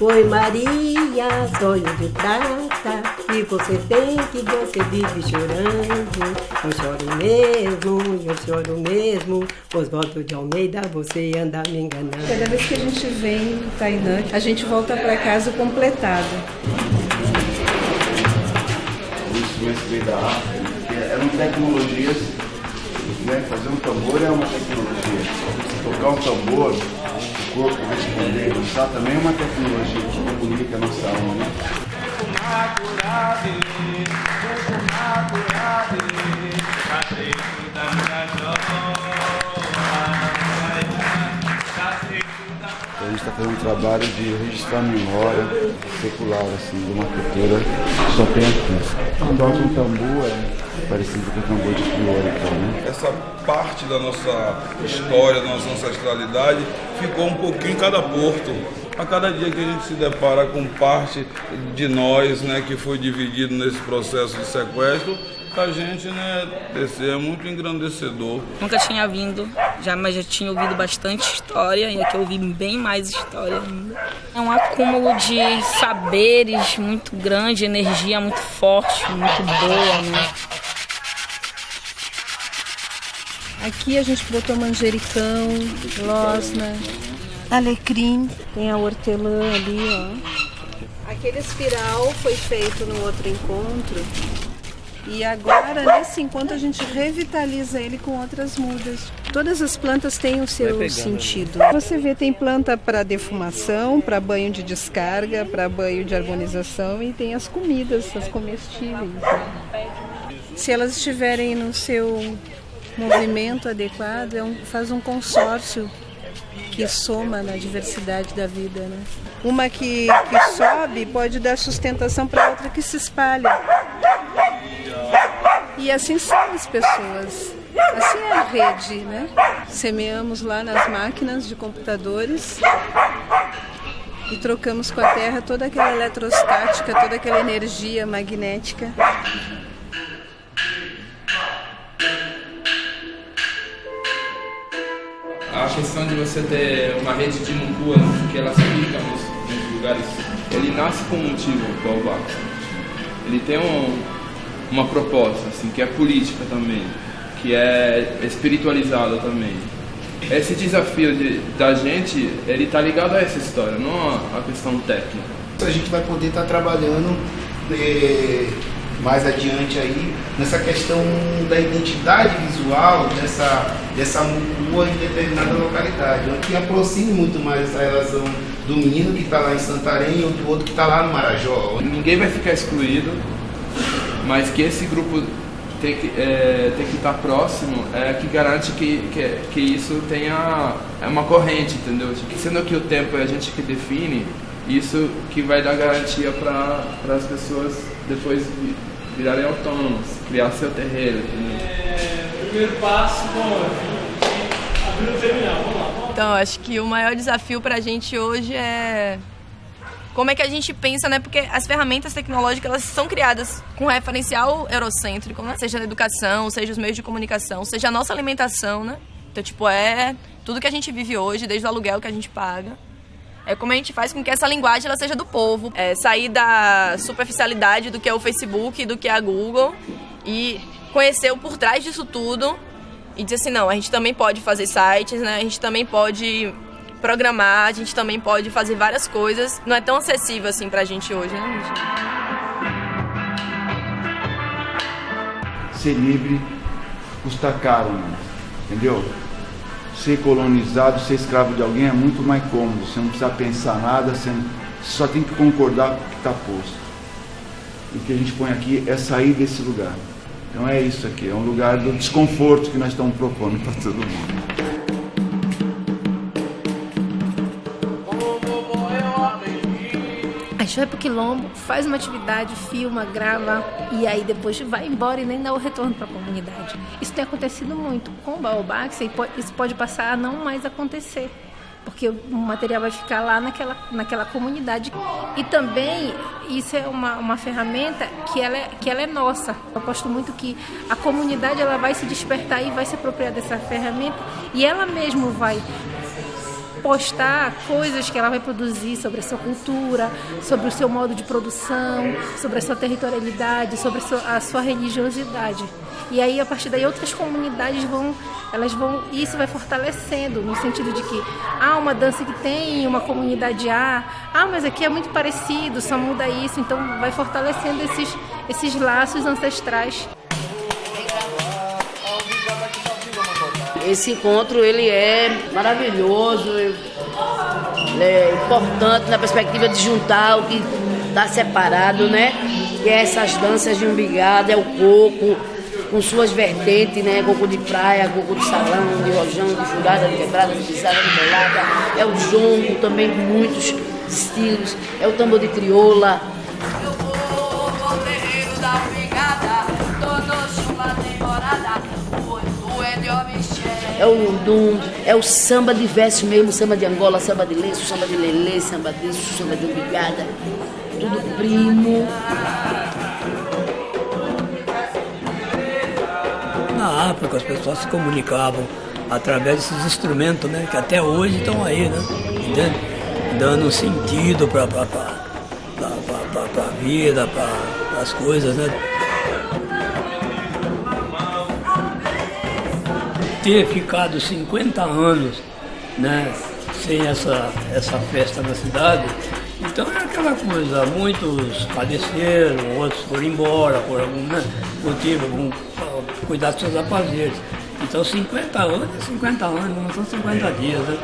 Oi Maria, sonho de prata E você tem que você vive chorando. Eu choro mesmo, eu choro mesmo Oswaldo de Almeida, você anda me enganando. Cada vez que a gente vem, Tainã, a gente volta para casa completado O instrumento veio da África Eram tecnologias né? Fazer um tambor é uma tecnologia. Tocar um tambor corpo responder, usar também uma tecnologia que comunica a nossa alma. Né? A gente está fazendo um trabalho de registrar a memória secular, assim, de uma cultura que só tem aqui. Toca um tambor é parecido com o tambor de crioula, então, né? Essa parte da nossa história, da nossa ancestralidade, ficou um pouquinho em cada porto. A cada dia que a gente se depara com parte de nós, né, que foi dividido nesse processo de sequestro, a gente, né, descer é muito engrandecedor. Nunca tinha vindo, já, mas já tinha ouvido bastante história e aqui eu ouvi bem mais história ainda. É um acúmulo de saberes muito grande, energia muito forte, muito boa, né? Aqui a gente botou manjericão, losna, alecrim, tem a hortelã ali, ó. Aquele espiral foi feito no outro encontro e agora, nesse encontro, a gente revitaliza ele com outras mudas. Todas as plantas têm o seu sentido. Você vê, tem planta para defumação, para banho de descarga, para banho de harmonização e tem as comidas, as comestíveis. Se elas estiverem no seu movimento adequado, é um, faz um consórcio que soma na diversidade da vida. Né? Uma que, que sobe pode dar sustentação para outra que se espalha. E assim são as pessoas. Assim é a rede, né? Semeamos lá nas máquinas de computadores e trocamos com a Terra toda aquela eletrostática, toda aquela energia magnética. A questão de você ter uma rede de mucuas que ela se fica nos, nos lugares, ele nasce com um motivo, o Baobá. Ele tem um, uma proposta, assim, que é política também, que é espiritualizada também. Esse desafio de, da gente, ele tá ligado a essa história, não a questão técnica. A gente vai poder estar tá trabalhando eh, mais adiante aí nessa questão da identidade visual dessa, dessa rua em determinada localidade, que aproxime muito mais essa relação do menino que está lá em Santarém e do outro que está lá no Marajó. Ninguém vai ficar excluído, mas que esse grupo tem que, é, tem que estar próximo é que garante que, que, que isso tenha é uma corrente, entendeu? Sendo que o tempo é a gente que define, isso que vai dar garantia para as pessoas depois virarem autônomas, criar seu terreiro. É, primeiro passo, bom, abrir o terminal, vamos lá. Então, acho que o maior desafio para a gente hoje é como é que a gente pensa, né? Porque as ferramentas tecnológicas elas são criadas com referencial eurocêntrico, né? Seja na educação, seja os meios de comunicação, seja a nossa alimentação, né? Então, tipo, é tudo que a gente vive hoje, desde o aluguel que a gente paga. É como a gente faz com que essa linguagem ela seja do povo. É sair da superficialidade do que é o Facebook, do que é a Google e conhecer o por trás disso tudo e dizer assim, não, a gente também pode fazer sites, né? A gente também pode programar, a gente também pode fazer várias coisas. Não é tão acessível assim pra gente hoje, né? Ser livre custa caro, entendeu? Ser colonizado, ser escravo de alguém é muito mais cômodo. Você não precisa pensar nada, você só tem que concordar com o que está posto. O que a gente põe aqui é sair desse lugar. Então é isso aqui, é um lugar do desconforto que nós estamos propondo para todo mundo. Gente vai pro quilombo, faz uma atividade, filma, grava e aí depois vai embora e nem dá o retorno para a comunidade. Isso tem acontecido muito. Com o Baobá, isso pode passar a não mais acontecer porque o material vai ficar lá naquela, naquela comunidade. E também isso é uma, uma ferramenta que ela, é, que ela é nossa. Eu aposto muito que a comunidade ela vai se despertar e vai se apropriar dessa ferramenta e ela mesmo vai postar coisas que ela vai produzir sobre a sua cultura, sobre o seu modo de produção, sobre a sua territorialidade, sobre a sua, a sua religiosidade. E aí a partir daí outras comunidades vão, elas vão, isso vai fortalecendo no sentido de que há uma dança que tem uma comunidade A, ah, mas aqui é muito parecido, só muda isso, então vai fortalecendo esses esses laços ancestrais. Esse encontro ele é maravilhoso, ele é importante na perspectiva de juntar o que está separado, né? Que é essas danças de umbigada, é o coco, com suas vertentes, né? Coco de praia, coco de salão, de rojão, de furada, de quebrada, de pisada, de bolada. É o jongo também, muitos estilos. É o tambor de crioula, é o lundum, é o samba de verso mesmo, samba de Angola, samba de lenço, samba de lelê, samba disso, samba de umbigada, tudo primo. Na África as pessoas se comunicavam através desses instrumentos, né, que até hoje estão aí, né, dando sentido para a vida, para as coisas, né. Ter ficado 50 anos né, sem essa, essa festa na cidade, então é aquela coisa, muitos padeceram, outros foram embora por algum né, motivo, algum, cuidar dos seus afazeres. Então 50 anos é 50 anos, não são 50 dias, né?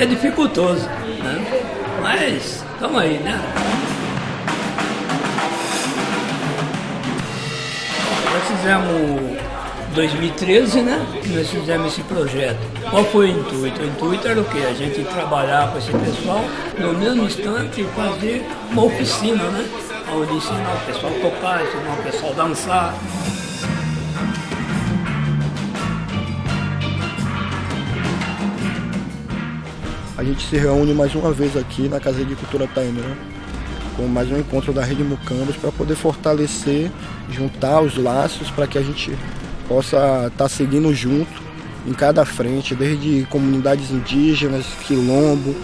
É dificultoso, né? Mas estamos aí, né? Nós fizemos 2013, né, que nós fizemos esse projeto. Qual foi o intuito? O intuito era o quê? A gente trabalhar com esse pessoal, no mesmo instante fazer uma oficina, né? Onde ensinar o pessoal a tocar, ensinar o pessoal a dançar. A gente se reúne mais uma vez aqui na Casa de Cultura Tainã, né? com mais um encontro da Rede Mucambas para poder fortalecer, juntar os laços para que a gente possa estar tá seguindo junto em cada frente, desde comunidades indígenas, quilombo,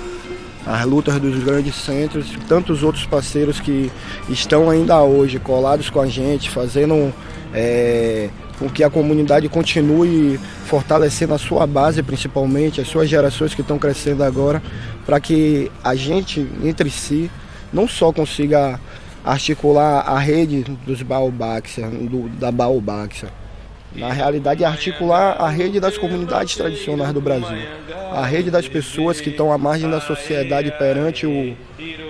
as lutas dos grandes centros, tantos outros parceiros que estão ainda hoje colados com a gente, fazendo é, com que a comunidade continue fortalecendo a sua base, principalmente, as suas gerações que estão crescendo agora, para que a gente, entre si, não só consiga articular a rede dos Baobáxia, do, da Baobáxia, na realidade, articular a rede das comunidades tradicionais do Brasil, a rede das pessoas que estão à margem da sociedade perante o,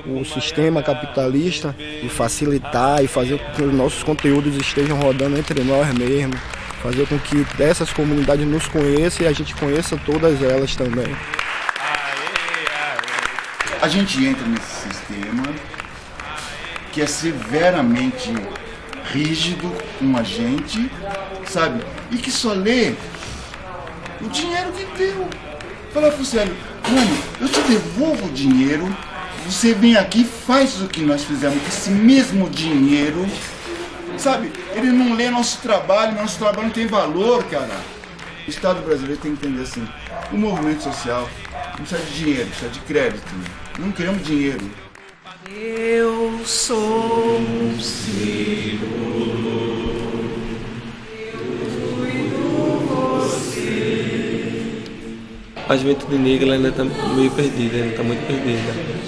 o sistema capitalista e facilitar e fazer com que os nossos conteúdos estejam rodando entre nós mesmos, fazer com que dessas comunidades nos conheçam e a gente conheça todas elas também. A gente entra nesse sistema que é severamente rígido com a gente, sabe? E que só lê o dinheiro que deu. Fala pro Célio, mano, eu te devolvo o dinheiro, você vem aqui faz o que nós fizemos esse mesmo dinheiro, sabe? Ele não lê nosso trabalho, nosso trabalho não tem valor, cara. O Estado brasileiro tem que entender assim, o movimento social não precisa de dinheiro, precisa de crédito. Não queremos dinheiro. Eu sou um símbolo. A juventude negra ainda está meio perdida, ainda está muito perdida.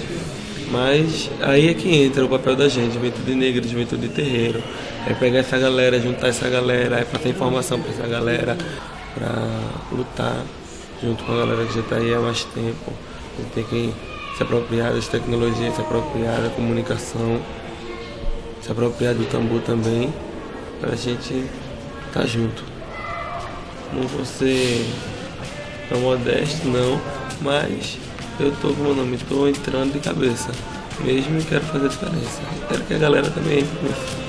Mas aí é que entra o papel da gente, juventude negra, juventude terreiro. É pegar essa galera, juntar essa galera, é passar informação para essa galera, para lutar junto com a galera que já está aí há mais tempo. A gente tem que se apropriar das tecnologias, se apropriar da comunicação, se apropriar do tambor também, para a gente estar tá junto. Não ser tão modesto não, mas eu tô com meu nome, estou entrando de cabeça. Mesmo e quero fazer diferença. Quero que a galera também entre.